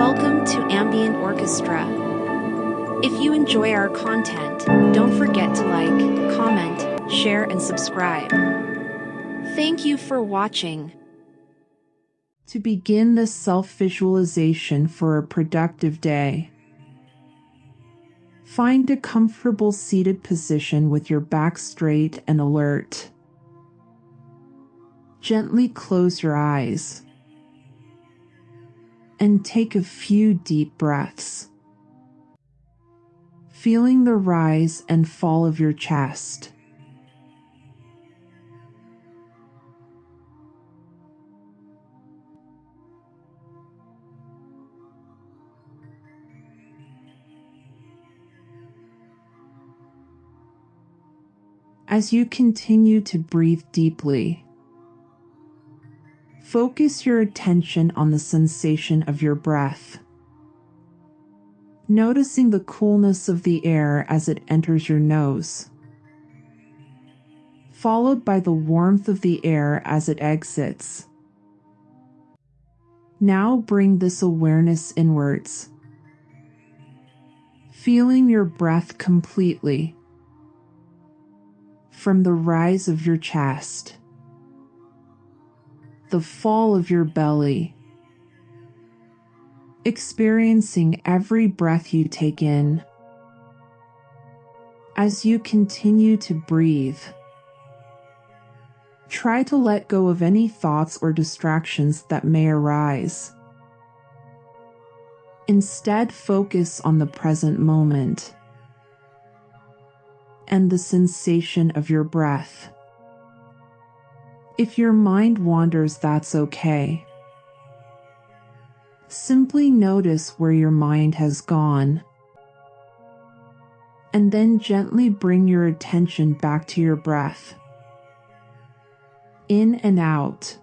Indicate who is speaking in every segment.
Speaker 1: Welcome to Ambient Orchestra. If you enjoy our content, don't forget to like, comment, share, and subscribe. Thank you for watching.
Speaker 2: To begin the self visualization for a productive day, find a comfortable seated position with your back straight and alert. Gently close your eyes and take a few deep breaths, feeling the rise and fall of your chest. As you continue to breathe deeply, focus your attention on the sensation of your breath. Noticing the coolness of the air as it enters your nose, followed by the warmth of the air as it exits. Now bring this awareness inwards, feeling your breath completely from the rise of your chest, the fall of your belly, experiencing every breath you take in. As you continue to breathe, try to let go of any thoughts or distractions that may arise. Instead, focus on the present moment and the sensation of your breath. If your mind wanders, that's okay. Simply notice where your mind has gone. And then gently bring your attention back to your breath. In and out.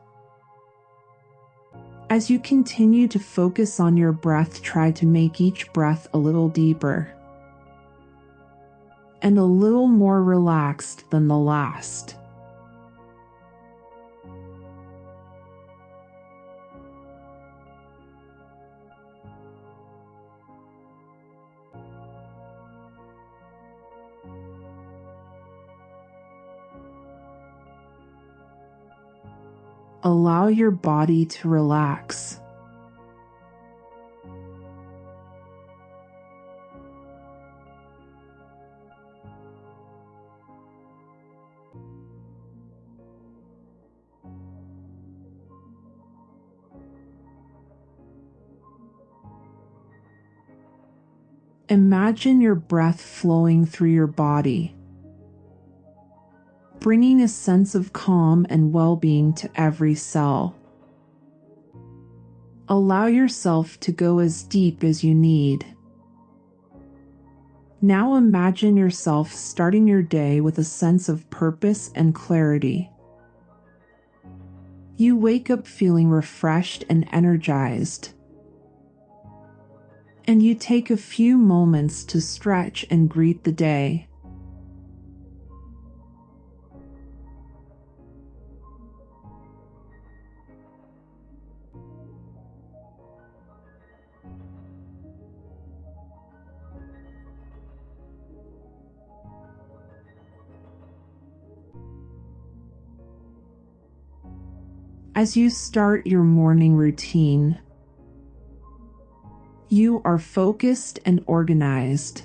Speaker 2: As you continue to focus on your breath, try to make each breath a little deeper and a little more relaxed than the last. Allow your body to relax. Imagine your breath flowing through your body, bringing a sense of calm and well being to every cell. Allow yourself to go as deep as you need. Now imagine yourself starting your day with a sense of purpose and clarity. You wake up feeling refreshed and energized and you take a few moments to stretch and greet the day. As you start your morning routine, you are focused and organized.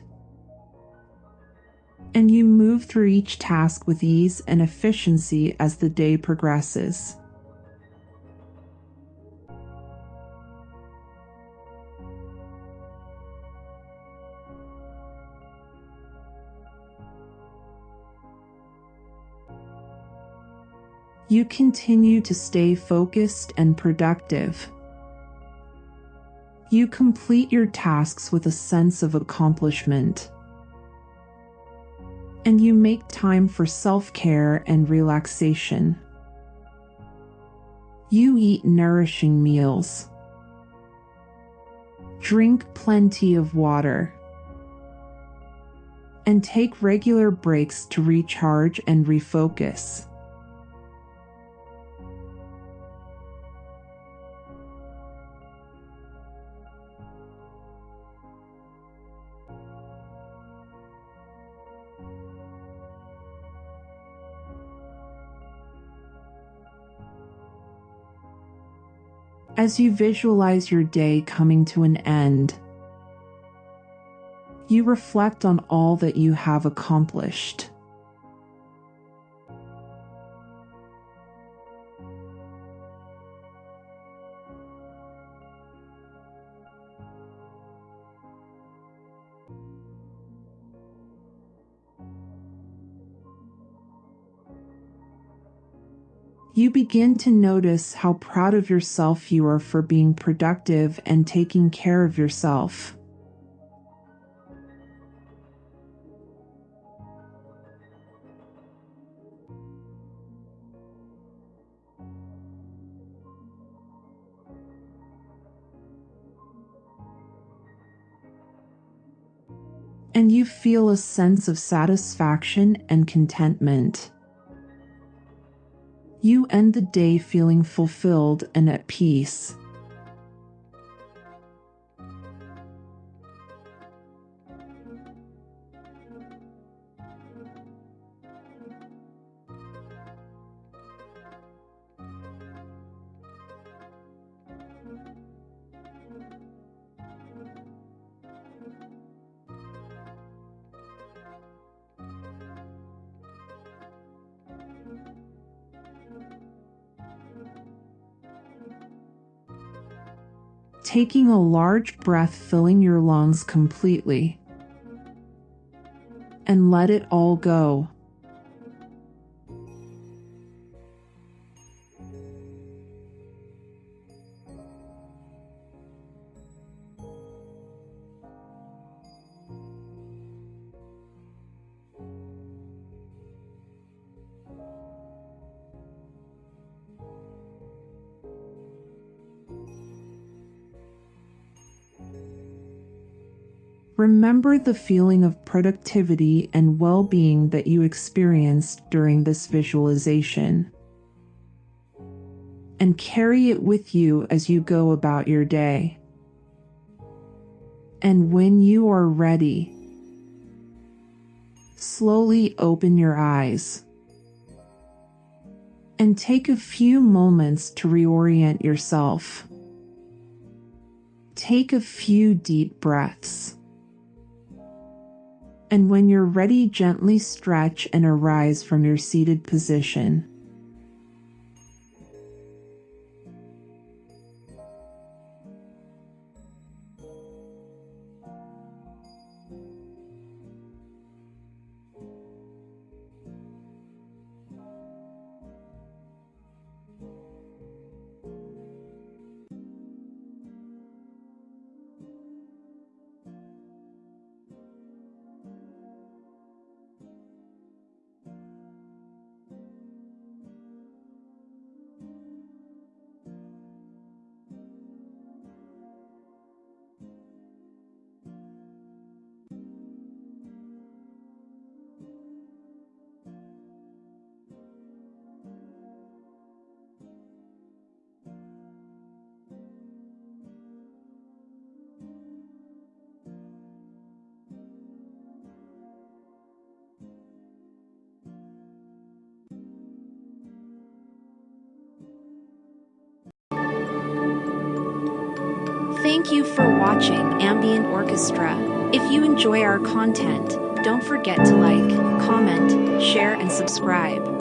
Speaker 2: And you move through each task with ease and efficiency as the day progresses. You continue to stay focused and productive you complete your tasks with a sense of accomplishment. And you make time for self care and relaxation. You eat nourishing meals. Drink plenty of water. And take regular breaks to recharge and refocus. As you visualize your day coming to an end, you reflect on all that you have accomplished. You begin to notice how proud of yourself you are for being productive and taking care of yourself. And you feel a sense of satisfaction and contentment. You end the day feeling fulfilled and at peace. Taking a large breath, filling your lungs completely. And let it all go. Remember the feeling of productivity and well being that you experienced during this visualization. And carry it with you as you go about your day. And when you are ready, slowly open your eyes and take a few moments to reorient yourself. Take a few deep breaths and when you're ready, gently stretch and arise from your seated position.
Speaker 1: Thank you for watching Ambient Orchestra. If you enjoy our content, don't forget to like, comment, share, and subscribe.